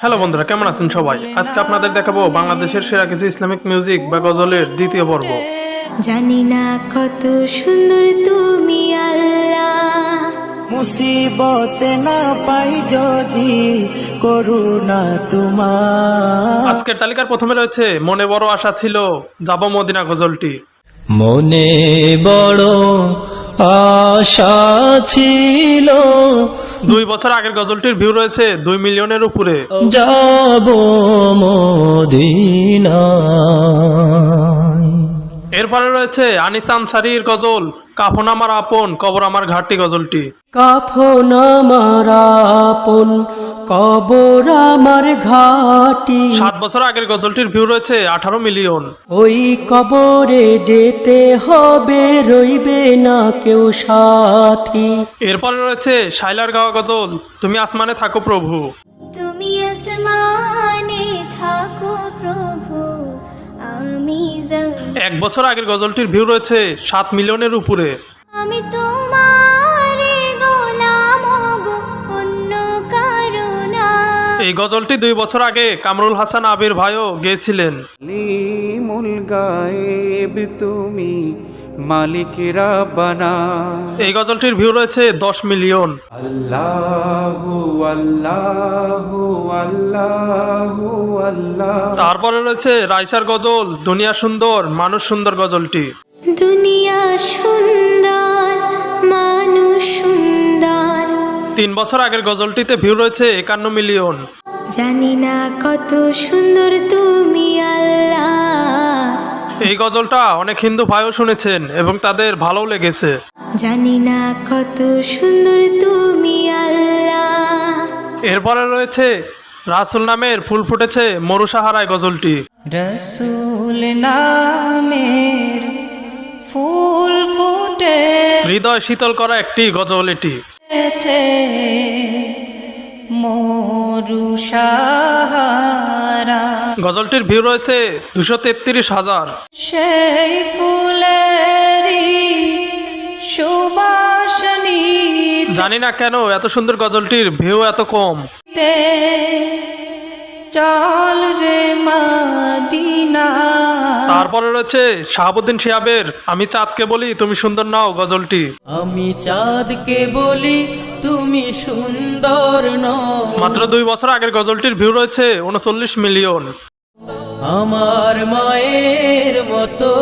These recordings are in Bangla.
হ্যালো বন্ধুরা কেমন আছেন সবাই? আজকে আপনাদের দেখাবো বাংলাদেশের সেরা কিছু ইসলামিক মিউজিক বা গজলের দ্বিতীয় পর্ব। জানি না কত সুন্দর তুমি আল্লাহ। মুসিবতে না পাই যদি করুণা তোমার। আজকের তালিকার প্রথমে রয়েছে মনে বড় আশা ছিল যাব মদিনা গজলটি। মনে বড় আশা ছিল দুই বছর আগের গজলটির ভিউ রয়েছে দুই মিলিয়নের উপরে। যাব এরপরে রয়েছে আনিস আনসারির গজল। কাফন আমার আপন কবর আমার ঘাটটি গজলটি। কাফন আমার আপন কবর আমার ঘাটি সাত বছর আগের গজলটির ভিউ রয়েছে আঠারো মিলিয়ন। ওই কবরে যেতে হবে রইবে না কেউ সাথী। এরপরে রয়েছে শাইলার গাওয়া গজল তুমি আসমানে থাকো প্রভু। এক বছর আগের গজলটির ভিউ রয়েছে সাত মিলিয়নের উপরে। আমি তোমার এই গজলটি দুই বছর আগে কামরুল হাসান আবির ভাইও গেয়েছিলেন। গায়েব তুমি মালিক রাব্বানা এই গজলটির ভিউ রয়েছে দশ মিলিয়ন। আল্লাহু আল্লাহু আল্লাহু আল্লাহ। তারপরে রয়েছে রাইসার গজল দুনিয়া সুন্দর মানুষ সুন্দর গজলটি। দুনিয়া সুন্দর। তিন বছর আগের গজলটিতে ভিউ রয়েছে একান্ন মিলিয়ন। জানি না কত সুন্দর তুমি আল্লাহ। এই গজলটা অনেক হিন্দু ভাইও শুনেছেন এবং তাদের ভালো লেগেছে। জানি না কত সুন্দর তুমি আল্লাহ। এরপরে রয়েছে রাসুল নামের ফুল ফুটেছে মরুসাহারায় গজলটি। রসুল নামের ফুল ফুটে হৃদয় শীতল করা একটি গজল এটি। মরুষাহারা গজলটির ভিউ রয়েছে দুশো তেত্রিশ হাজার। সেই ফুলেরই সুবাসনী জানি না কেন এত সুন্দর গজলটির ভিউ এত কম। চল রে মাদিনা। তারপরে রয়েছে শাহাবুদ্দিন শিহাবের আমি চাঁদকে বলি তুমি সুন্দর নাও গজলটি। আমি চাঁদকে বলি তুমি সুন্দর নও। মাত্র দুই বছর আগের গজলটির ভিউ রয়েছে উনচল্লিশ মিলিয়ন। আমার মায়ের মতো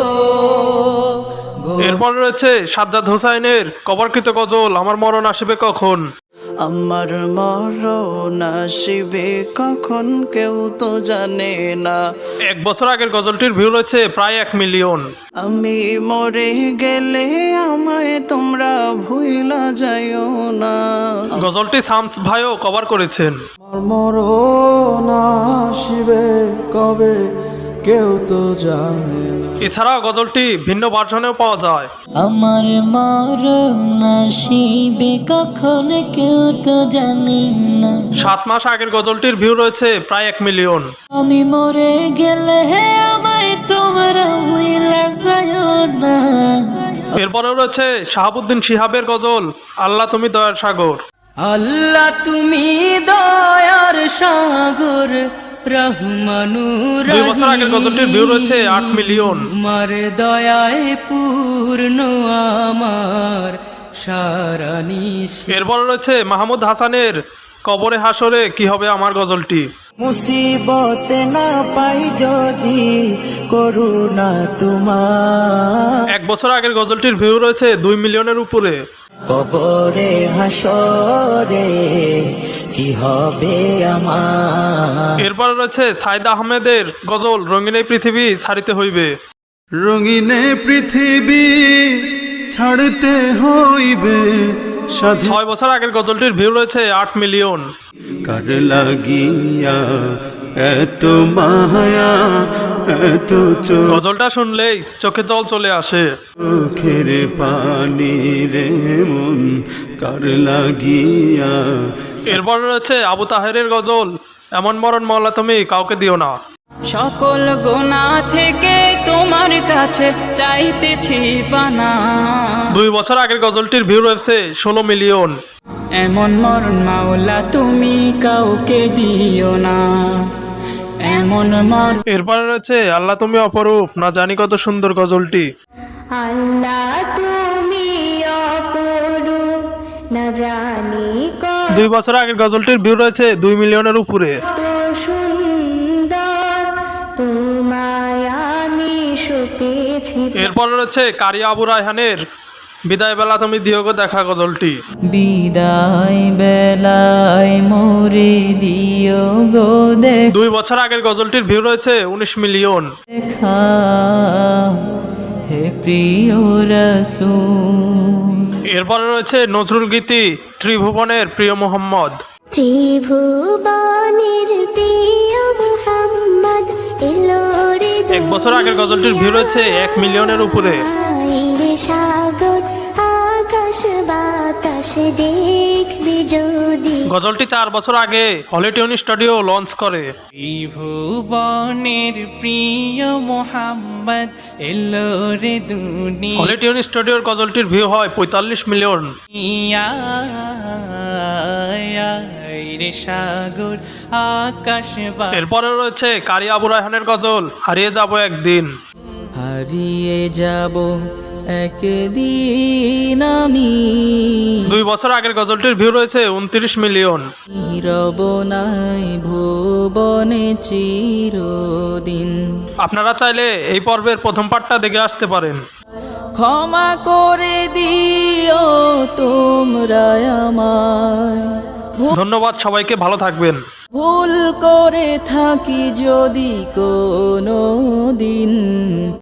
এরপর রয়েছে সাজ্জাদ হোসাইনের কবরকৃত গজল আমার মরণ আসবে কখন? আমার মরণ আসিবে কখন কেউ তো জানে না। এক বছর আগের গজলটির ভিউ রয়েছে প্রায় এক মিলিয়ন। আমি মরে গেলে আমায় তোমরা ভুইলা যাইও না। গজলটি শামস ভাইও কভার করেছেন। মরণ আসিবে কবে কেউ তো জানে এছাড়াও গজলটি ভিন্ন ভার্সনেও পাওয়া যায়। আমার মরণ আসিবে কখন কেউ তো জানে না। সাত মাস আগের গজলটির ভিউ রয়েছে প্রায় এক মিলিয়ন আমি মরে গেলে হে আমায় তোমরা হইলা না। এরপরেও রয়েছে শাহাবুদ্দিন শিহাবের গজল আল্লাহ তুমি দয়ার সাগর। আল্লাহ তুমি দয়ার সাগর। দুই বছর আগের গজলটির ভিউ রয়েছে আট মিলিয়ন। তোমার দয়ায় পূর্ণ আমার নিশ। রয়েছে মাহমুদ হাসানের কবরে হাসরে কি হবে আমার গজলটি? মুসিবতে না পাই যদি করুণা তোমার। এক বছর আগের গজলটির ভিউ রয়েছে দুই মিলিয়নের উপরে। কবরে হাসরে কি হবে আমার? এরপরে রয়েছে সাইদ আহমেদের গজল রঙিনে পৃথিবী ছাড়িতে হইবে। রঙিনে পৃথিবী ছাড়তে হইবে ছয় বছর আগের গজলটির ভিউ রয়েছে আট মিলিয়ন। কার লাগিয়া এত মায়া এত গজলটা শুনলেই চোখে জল চলে আসে। চোখের পানি রে মন কার লাগিয়া? এরপর রয়েছে আবু তাহেরের গজল এমন মরণ মহলা তুমি কাউকে দিও না। সকল গোনা থেকে তোমার কাছে চাইতেছি পানা। দুই বছর আগের গজলটির ভিউ রয়েছে ষোলো মিলিয়ন। এমন মরণ মাওলা তুমি কাউকে দিও না। এমন মর এরপরে রয়েছে আল্লাহ তুমি অপরূপ না জানি কত সুন্দর গজলটি। আল্লাহ তুমি অপরূপ না জানি দুই বছর আগের গজলটির ভিউ রয়েছে দুই মিলিয়নের উপরে। এরপরে রয়েছে কারিয়া আবু রায়হানের বিদায় বেলা তুমি দিও গো দেখা গজলটি বিদায় বেলায় মোরে দিও গো দুই বছর আগের গজলটির ভিউ রয়েছে উনিশ মিলিয়ন। হে প্রিয় রসুল। এরপরে রয়েছে নজরুল গীতি ত্রিভুবনের প্রিয় মোহাম্মদ। ত্রিভুবনের প্রিয় মুহাম্মদ এলো রে এক বছর আগের গজলটির ভিউ রয়েছে এক মিলিয়নের উপরে। সাগর। বাতাস দেখবি যদি। গজলটি চার বছর আগে হলিটিউন স্টুডিও লঞ্চ করে। ত্রিভুবনের প্রিয় মোহাম্মদ এলো রে দুনিয়া। হলিটিউন স্টুডিওর গজলটির ভিউ হয় পঁয়তাল্লিশ মিলিয়ন। সাগর আকাশ এরপরে রয়েছে কারিয়া আবু রায়হানের গজল হারিয়ে যাব একদিন। হারিয়ে যাব একদিন আমি দুই বছর আগের গজলটির ভিউ রয়েছে উনত্রিশ মিলিয়ন। রব নাই ভুবনে চিরদিন। আপনারা চাইলে এই পর্বের প্রথম পাঠটা দেখে আসতে পারেন। ক্ষমা করে দিও তোমরা আমায়। ধন্যবাদ সবাইকে ভালো থাকবেন। ভুল করে থাকি যদি কোনো দিন।